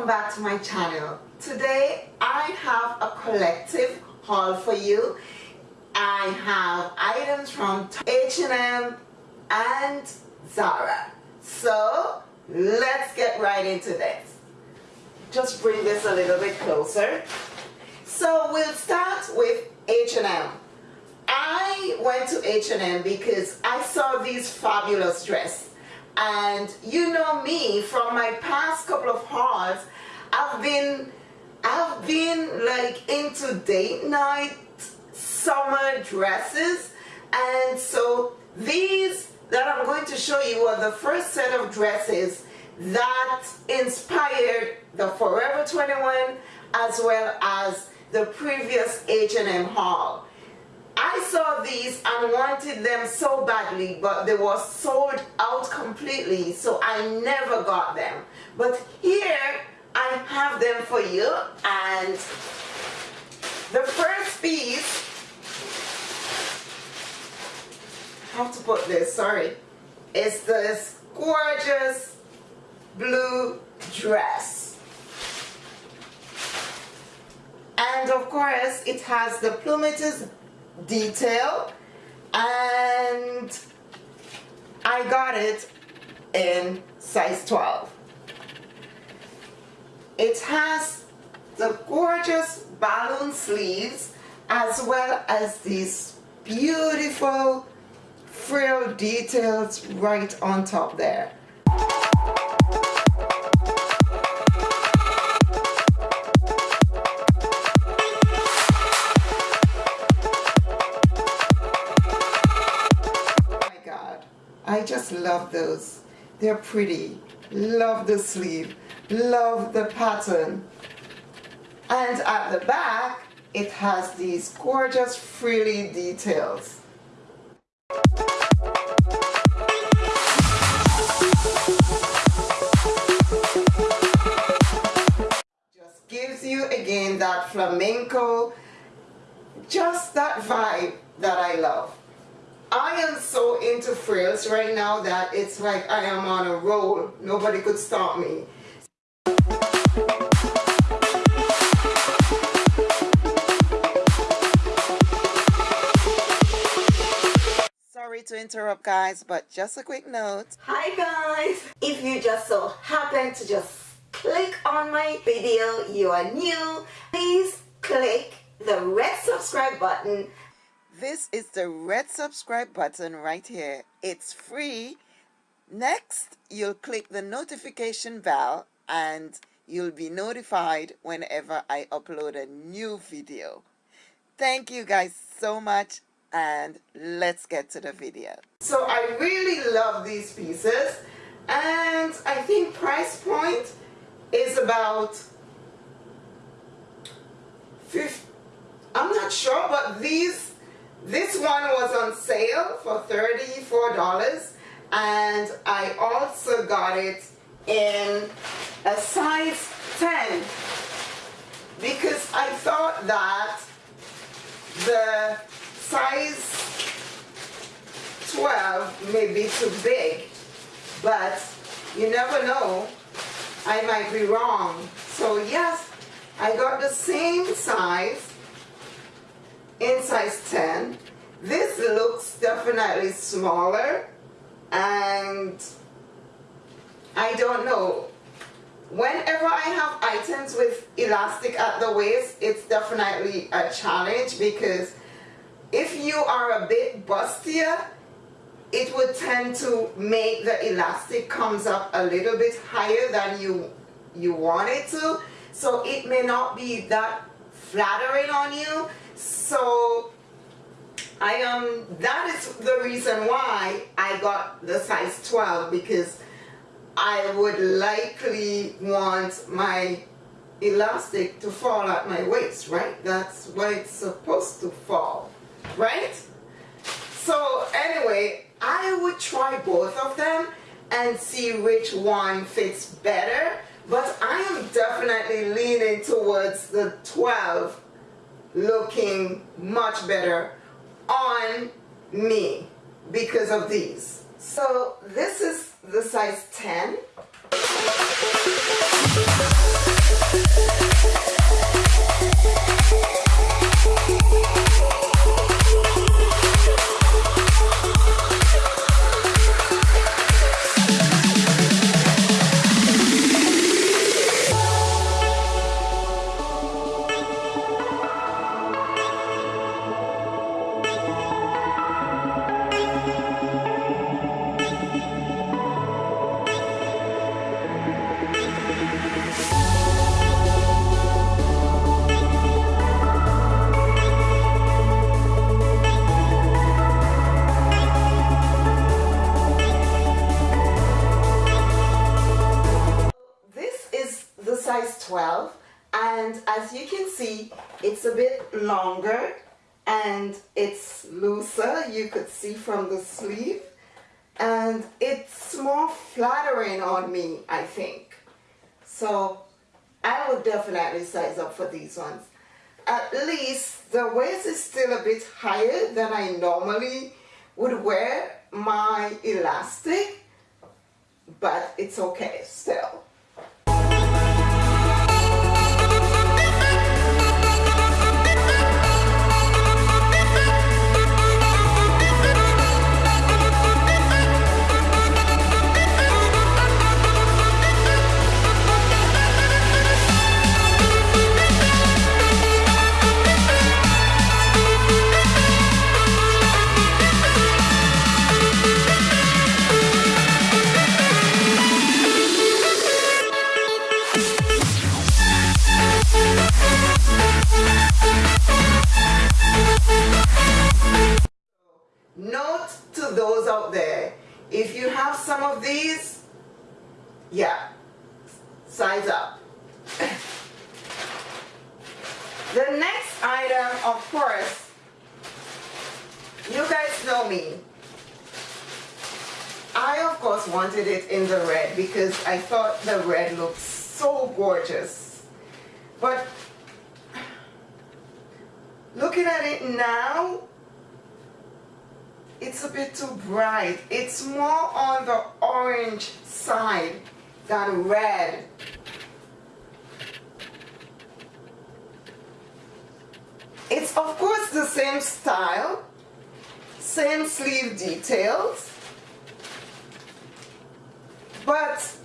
welcome back to my channel. Today I have a collective haul for you. I have items from H&M and Zara. So let's get right into this. Just bring this a little bit closer. So we'll start with H&M. I went to H&M because I saw these fabulous dresses and you know me from my past couple of hauls I've been I've been like into date night summer dresses and so these that I'm going to show you are the first set of dresses that inspired the Forever 21 as well as the previous H&M haul. I saw these and wanted them so badly, but they were sold out completely, so I never got them. But here, I have them for you, and the first piece, I have to put this, sorry, is this gorgeous blue dress. And of course, it has the plumages detail and I got it in size 12. It has the gorgeous balloon sleeves as well as these beautiful frill details right on top there. Love those. They're pretty. Love the sleeve. Love the pattern. And at the back, it has these gorgeous frilly details. Just gives you again that flamenco, just that vibe that I love. I am so into frills right now that it's like I am on a roll. Nobody could stop me. Sorry to interrupt guys, but just a quick note. Hi guys! If you just so happen to just click on my video, you are new, please click the red subscribe button this is the red subscribe button right here. It's free. Next, you'll click the notification bell and you'll be notified whenever I upload a new video. Thank you guys so much and let's get to the video. So I really love these pieces and I think price point is about 50 I'm not sure but these this one was on sale for $34 and I also got it in a size 10 because I thought that the size 12 may be too big but you never know I might be wrong. So yes I got the same size in size 10. This looks definitely smaller and I don't know. Whenever I have items with elastic at the waist, it's definitely a challenge because if you are a bit bustier, it would tend to make the elastic comes up a little bit higher than you you want it to. So it may not be that flattering on you. So I am um, that is the reason why I got the size 12 because I would likely want my elastic to fall at my waist right? That's where it's supposed to fall right? So anyway I would try both of them and see which one fits better but I am definitely leaning towards the 12 looking much better on me because of these. So this is the size 10 12 and as you can see it's a bit longer and it's looser you could see from the sleeve and it's more flattering on me I think. So I would definitely size up for these ones. At least the waist is still a bit higher than I normally would wear my elastic but it's okay still size up. the next item, of course, you guys know me. I, of course, wanted it in the red because I thought the red looked so gorgeous. But looking at it now, it's a bit too bright. It's more on the orange side than red. It's of course the same style, same sleeve details, but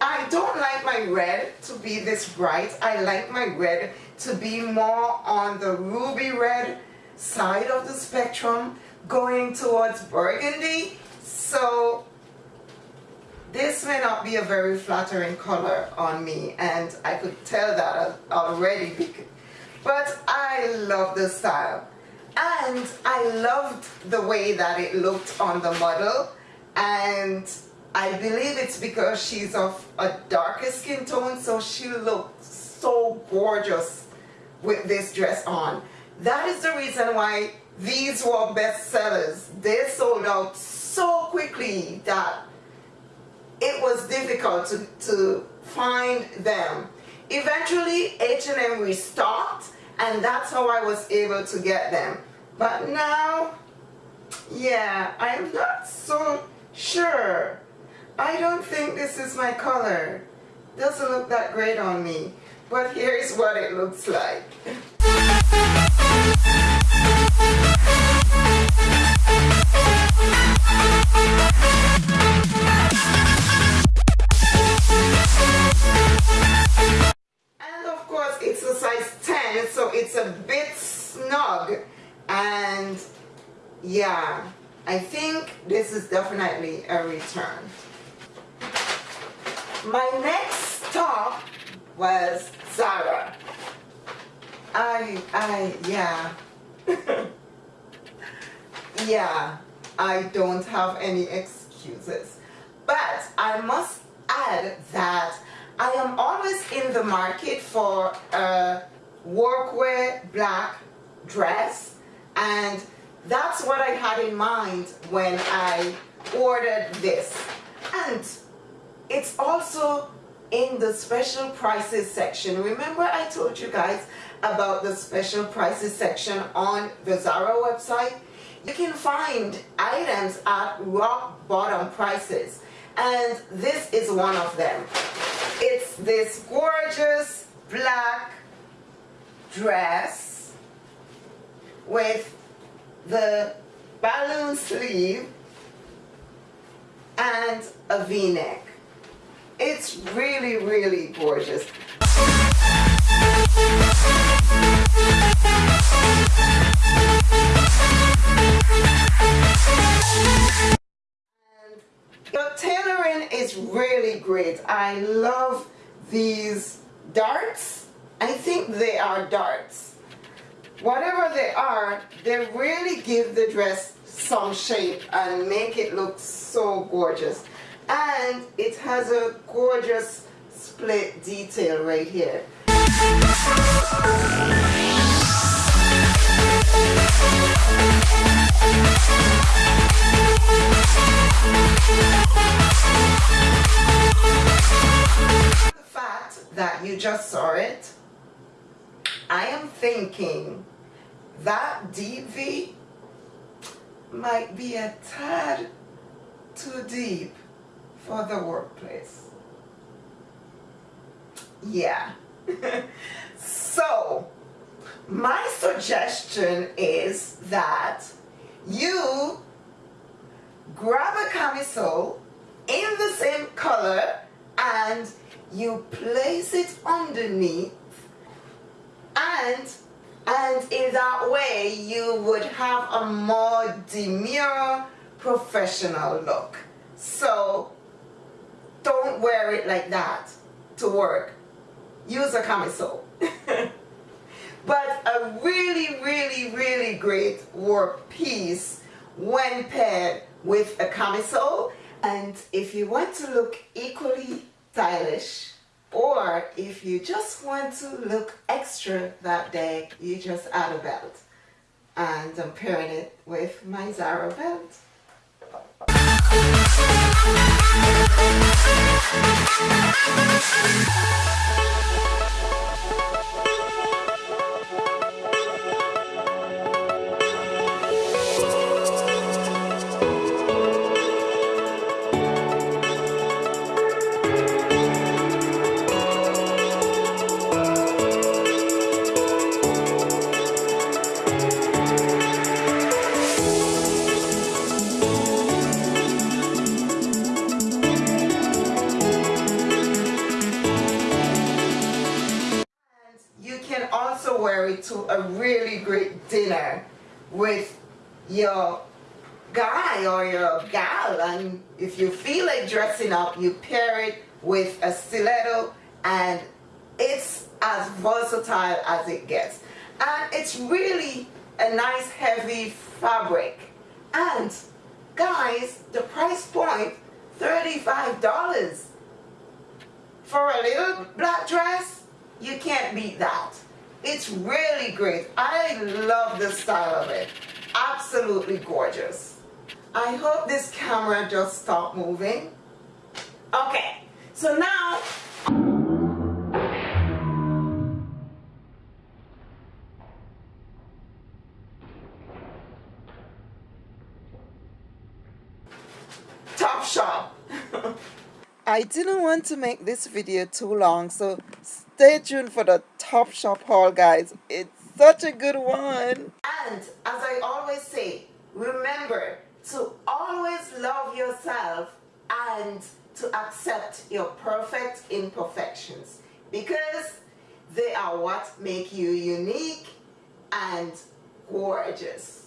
I don't like my red to be this bright. I like my red to be more on the ruby red side of the spectrum going towards burgundy. So this may not be a very flattering color on me and I could tell that already. But I love the style. And I loved the way that it looked on the model and I believe it's because she's of a darker skin tone so she looked so gorgeous with this dress on. That is the reason why these were bestsellers. They sold out so quickly that it was difficult to, to find them. Eventually H&M restocked and that's how I was able to get them. But now, yeah, I'm not so sure. I don't think this is my color. Doesn't look that great on me. But here's what it looks like. A bit snug and yeah I think this is definitely a return. My next top was Zara. I, I, yeah. yeah, I don't have any excuses. But I must add that I am always in the market for a workwear black dress and that's what I had in mind when I ordered this. And it's also in the special prices section. Remember I told you guys about the special prices section on the Zara website? You can find items at rock bottom prices. And this is one of them. It's this gorgeous black dress with the balloon sleeve and a v-neck. It's really, really gorgeous. The tailoring is really great. I love these darts. I think they are darts. Whatever they are, they really give the dress some shape and make it look so gorgeous. And it has a gorgeous split detail right here. The fact that you just saw it, I am thinking that deep V might be a tad too deep for the workplace. Yeah. so, my suggestion is that you grab a camisole in the same color and you place it underneath and and in that way you would have a more demure professional look. So don't wear it like that to work. Use a camisole. But a really really really great work piece when paired with a camisole. And if you want to look equally stylish or if you just want to look extra that day you just add a belt. And I'm pairing it with my Zara belt it to a really great dinner with your guy or your gal. And if you feel like dressing up you pair it with a stiletto and it's as versatile as it gets. And it's really a nice heavy fabric. And guys the price point $35 for a little black dress you can't beat that it's really great. I love the style of it. Absolutely gorgeous. I hope this camera just stopped moving. Okay, so now Topshop. I didn't want to make this video too long, so stay tuned for the Topshop haul, guys. It's such a good one. And as I always say, remember to always love yourself and to accept your perfect imperfections because they are what make you unique and gorgeous.